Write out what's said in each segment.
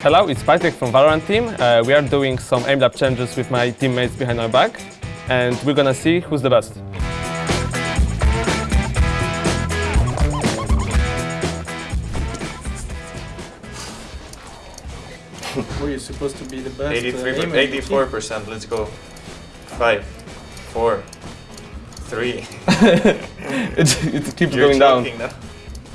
Hello, it's Patrick from Valorant team. Uh, we are doing some aim lab challenges with my teammates behind my back, and we're gonna see who's the best. Were you supposed to be the best? 83, uh, aimer in the team? 84%, let's go. Five, four, three. it, it keeps You're going down. choking now.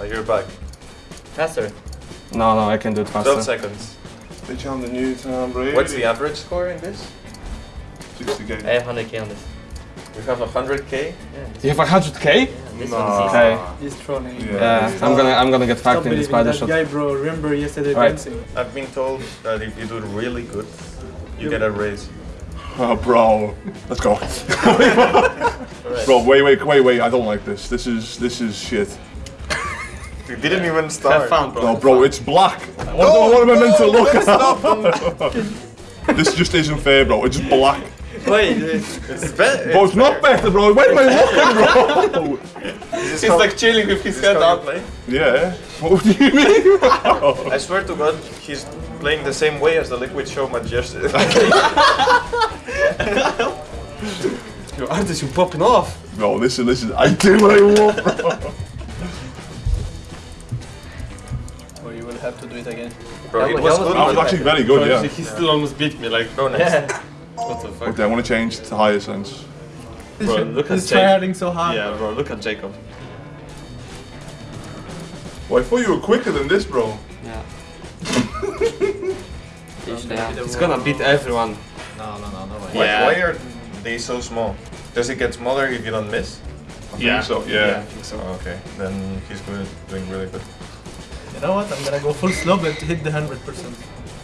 Oh, you're back. Faster. No, no, I can do it faster. 12 faster. seconds. Beetje aan the new time, bro. What's the average score in this? 60k. I have 100k on this. You have 100k? Yeah, You have 100k? yeah, this Nah. one is easy. Okay. He's trolling. Yeah. Yeah, I'm gonna, I'm gonna get fucked in this believing spider that shot. guy, bro. Remember yesterday Right. dancing? I've been told that if you do really good, you get a raise. Oh, bro. Let's go. bro, wait, wait, wait, wait. I don't like this. This is this is shit. You didn't even start. Have fun, bro. No, bro, it's black. What, what am I meant to look at? this just isn't fair, bro. It's just black. Wait, It's better. Bro, it's not better, bro. Where am I looking, bro? He's like chilling with his head up. Play? yeah. What do you mean? I swear to God, he's playing the same way as the Liquid Show match yesterday. Your artist, you popping off. Bro, listen, listen. I do what I want, bro. Have to do it again. Bro, That it was- was good. That was actually very good, yeah. He still almost beat me, like, Bro, next. yeah. what the fuck? Okay, I want to change to higher sense. Bro, look at He's Jacob. tryharding so hard. Yeah, bro, look at Jacob. Well, I thought you were quicker than this, bro. Yeah. He's gonna beat everyone. No, no, no, no way. Why, Yeah. why are they so small? Does it get smaller if you don't miss? I think so, yeah. I think so. Oh, okay. Then he's good, doing really good. You know what? I'm gonna go full slow but hit the 100%.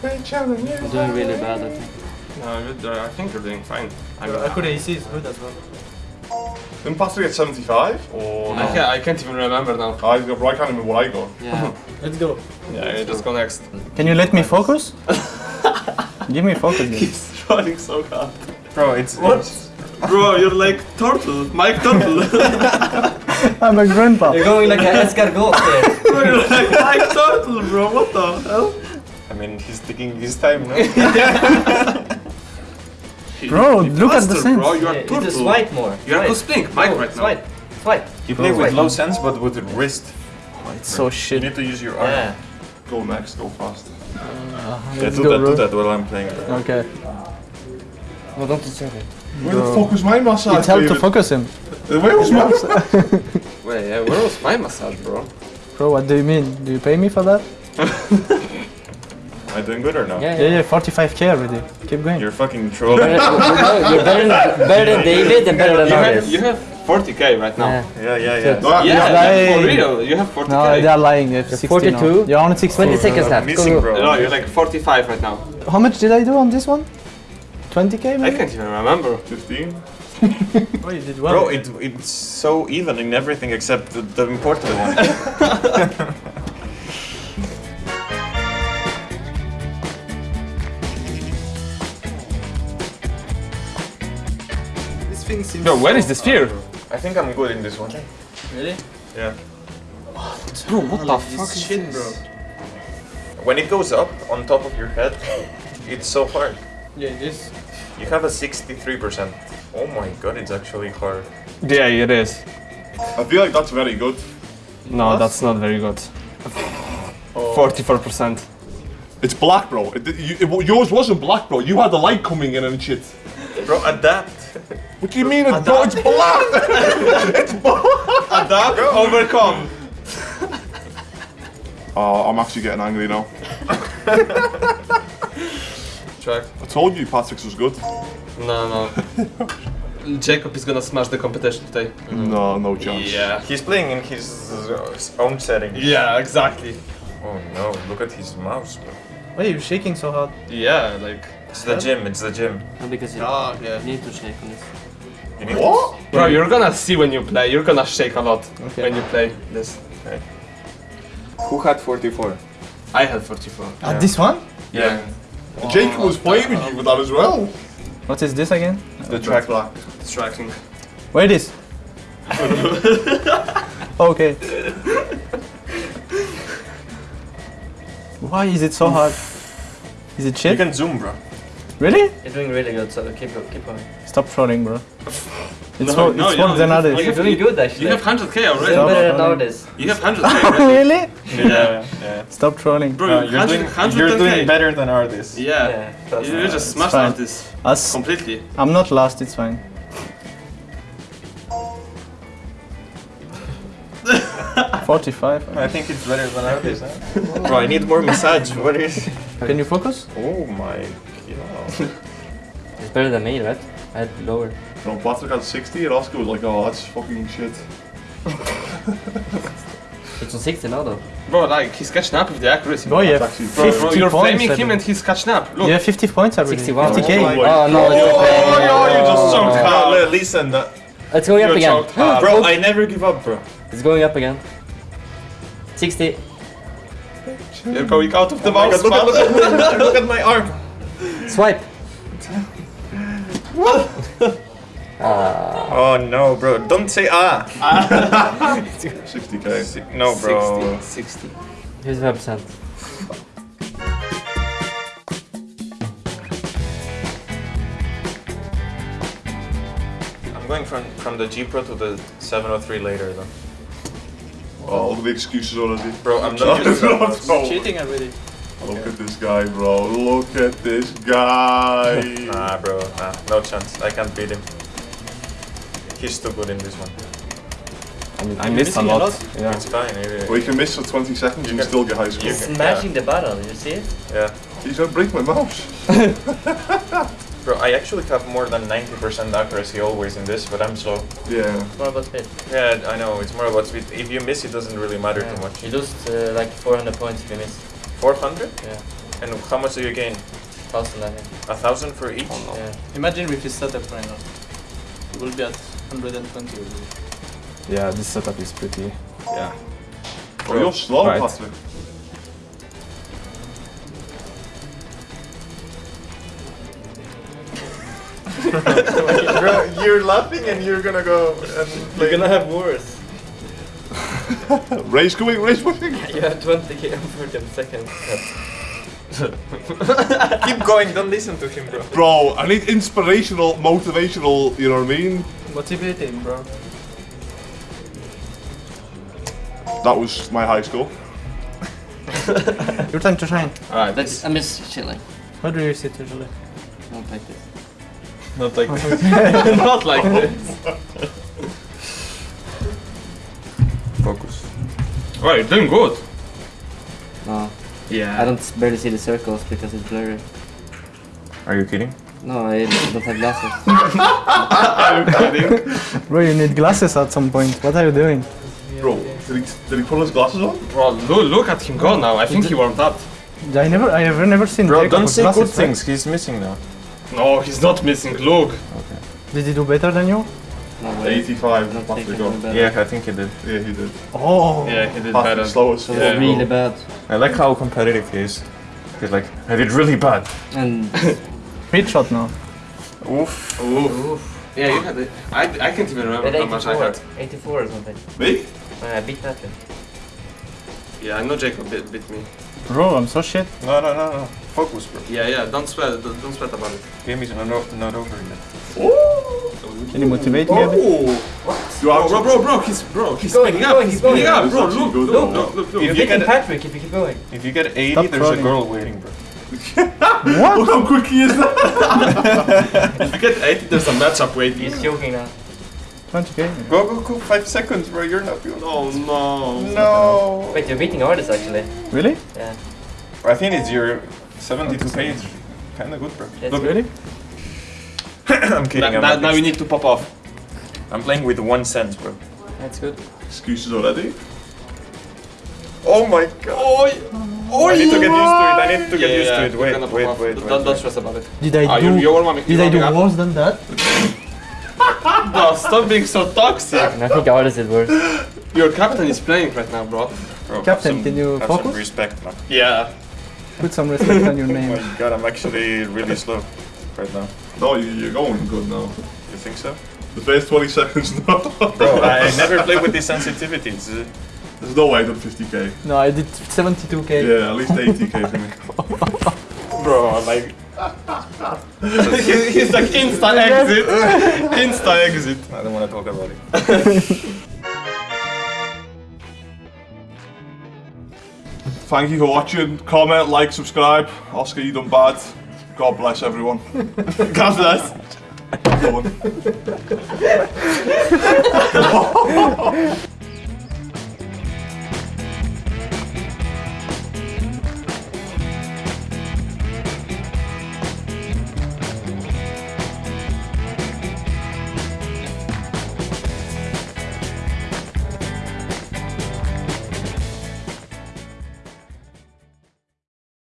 I'm doing really bad, I think. No, you're, uh, I think you're doing fine. I mean, Bro, Accuracy AC is good as well. Didn't Patrick get 75? Or I, can't, I can't even remember now. I, bro, I can't remember what I got. Yeah. Let's go. Yeah, you just go next. Can you let me focus? Give me focus. Then. He's trying so hard. Bro, it's What? Bro, you're like turtle, Mike Turtle. I'm a grandpa. You're going like an escargot there. bro, you're like Mike Turtle, bro. What the hell? I mean, he's taking his time now. Bro, You look at the sense. Bro, you are Yeah, turtle. just swipe more. You are Swipe. cosplaying Mike No, right now. Swipe. Swipe. you play with low sense, but with the wrist. Oh, it's so shit. You need to use your arm. Yeah. Go next, go fast. Yeah, do go, that, bro. do that while I'm playing. Bro. Okay. No, don't disturb it. Where the fuck was my massage, It's helped to focus him. Uh, Where was my Wait, yeah, where was my massage, bro? Bro, what do you mean? Do you pay me for that? Am I doing good or no? Yeah, Yeah, yeah. yeah, 45k already. Keep going. You're fucking trolling. You're, you're better, than, better than David and better than You have, you have 40k right now. Yeah. yeah, yeah, yeah. No, I- Yeah, yeah. yeah, for real, you have 40k. No, they are lying. They have 60 now. 42? You're on 60. 20 seconds left. Missing, bro. No, you're like 45 right now. How much did I do on this one? 20k I maybe? I can't even remember. 15? Oh, you did well. Bro, it, it's so even in everything except the, the important one. this thing seems Yo, where so is the sphere? I think I'm good in this one. Really? Yeah. Bro, what the fuck is shit, this? bro. When it goes up on top of your head, it's so hard. Yeah, it is. You have a 63%. Oh my god, it's actually hard. Yeah, it is. I feel like that's very good. No, that's not very good. 44%. It's black, bro. It, you, it- yours wasn't black, bro. You had the light coming in and shit. Bro, adapt. What do you mean? It's, bro, it's black! it's black! Adapt, overcome. Oh, I'm actually getting angry now. Track. I told you Patrick's was good. No, no. Jacob is gonna smash the competition today. No, no chance. Yeah. He's playing in his uh, own setting. Yeah, exactly. Oh no, look at his mouse, bro. Why are you shaking so hard? Yeah, like. It's the gym, it's the gym. No, because you Oh, yeah. need to shake on this. You need What? Bro, you're gonna see when you play. You're gonna shake a lot Okay. when you play this. Who had 44? I had 44. At this one? Yeah. Jacob was playing with you with that as well. What is this again? The track black. Distracting. tracking. Where it is? okay. Why is it so hard? Is it You can zoom, bro. Really? You're doing really good, so keep keep going. Stop trolling, bro. It's, No, wor- no, it's you worse than don't. others. You You're doing good actually. You have 100k already. Stop. better than trolling. others. You have 100k already. really? Yeah, yeah. Stop trolling. Bro, Uh, you you're, doing, 100, you're doing better than ardiis. Yeah. Yeah, You me. just smashed ardiis. out Us. completely. I'm not last, it's fine. Forty-five. I think it's better than ardiis. Huh? bro, I need more massage. What is? Can you focus? Oh my god. It's better than me, right? I had lower. No, Patrick had 60 and Oscar was like, oh, that's fucking shit. It's on 60 now though. Bro, like he's catching up with the accuracy. Oh, yeah. actually- Bro, bro, you're points. flaming him and he's catching up. Look. Yeah, 50 points already. 61. 50k. Oh my Oh no, it's Oh, okay. yo, you just jumped Oh, out. li- listen, that, It's going up again. Ah, bro, I never give up, bro. It's going up again. 60. You're going out of the Oh mouse. God, look, at, look at my arm. Swipe. Oh no, bro, don't say ah. 60k. No, bro. 60. Here's 5%. I'm going from from the G Pro to the 703 later, though. Oh, all the excuses already. Bro, I'm not used to Cheating already. Look at this guy, bro. Look at this guy. Nah, bro, nah, no chance. I can't beat him. He's too good in this one. I mean, I missed a missing a lot. lot. Yeah. It's fine. it- well, you can miss for 20 seconds and can- still get high score. you It's can- smashing the barrel, did you see it? yeah. He's gonna break my mouse. Bro, I actually have more than 90% accuracy always in this, but I'm slow. Yeah. More about speed. Yeah, I know. It's more about speed. If you miss, it doesn't really matter too much. You lose uh, like 400 points if you miss. 400? Yeah. And how much do you gain? 1000 I think. A thousand for each? Oh, yeah. Imagine if you set up right now. It will be at 120 already. Yeah, this setup is pretty. Yeah. Oh, you're slow, Right. Patrick. Bro, you're laughing and you're gonna go and play. You're gonna have worse. Ray's going, race pushing. You have 20k for them seconds. Keep going, don't listen to him, bro. Bro, I need inspirational, motivational, you know what I mean? Motivating, bro. That was my high score. Your time to shine. Alright, That's, I miss chilling. How do you sit usually? Not like this. Not like this. not like this. Oh, you're doing good. No. Yeah. I don't barely see the circles because it's blurry. Are you kidding? No, I don't have glasses. Bro, you need glasses at some point. What are you doing? Bro, did he, did he put his glasses on? Bro, look, look at him go now. I think he warmed up. I never, I have never seen Bro, Jacob don't say glasses, good right? things. He's missing now. No, he's not missing. Look. Okay. Did he do better than you? No 85, Not Patrick taking on. any better. Yeah, I think he did. Yeah, he did. Oh. Yeah, he did Patrick better. slow as So fuck, really bad. I like how competitive he is. He's like, I did really bad. And Speed shot now. Oof. Oof. Oof. Yeah, you had it. I, I can't even remember how much I 84. had. 84 or something. Me? Uh, I beat Patrick. Yeah, I know Jacob beat, bit me. Bro, I'm so shit. No, no, no, no. Focus, bro. Yeah, yeah, don't sweat, don't don't sweat about it. Game is not, o- not over yet. Can Oh, you motivate me a bit? You Bro, bro, bro, bro, he's, bro, he's going, he's up, going, he's he's going. up, bro, look, look, look, look, look. If You're you beating get- Patrick if you keep going. If you get 80, Stop there's trolling. a girl waiting, bro. what? Look how quick he is now. If you get 80, there's a matchup waiting. He's joking now. 20k. Go, go, go. Five seconds, bro. You're not good. Oh no. No. Wait, you're beating ardiis actually. Really? Yeah. I think it's your 72 page. Kinda good, bro. That's Look, Really? I'm kidding. Now, I'm, now, now we need to pop off. I'm playing with one cent, bro. That's good. Excuses already? Oh my god. Oh, oh, I need to get used to it. I need to get Yeah, used yeah, to it. we're Wait, wait, wait, Don't, wait. don't wait. stress about it. Did I Ah, do? you're, you're did I do you're warming up. worse than that? No, stop being so toxic. And I think ardiis did worse. Your captain is playing right now, bro. Bro, Captain, some- can you have focus? Some respect, man. Yeah. Put some respect on your name. Oh name. my god, I'm actually really slow right now. No, you're going good now. You think so? The first 20 seconds now. Bro, I never play with these sensitivities. There's no way I did 50k. No, I did 72k. Yeah, at least 80k for me. Bro, like... He's like insta exit. insta exit. I don't want to talk about it. Thank you for watching. Comment, like, subscribe. Oscar, you done bad. God bless everyone. God bless. Go on.